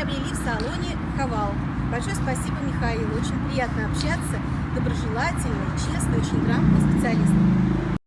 приобрели в салоне Хавал. Большое спасибо Михаилу, очень приятно общаться, доброжелательный, честный, очень грамотный.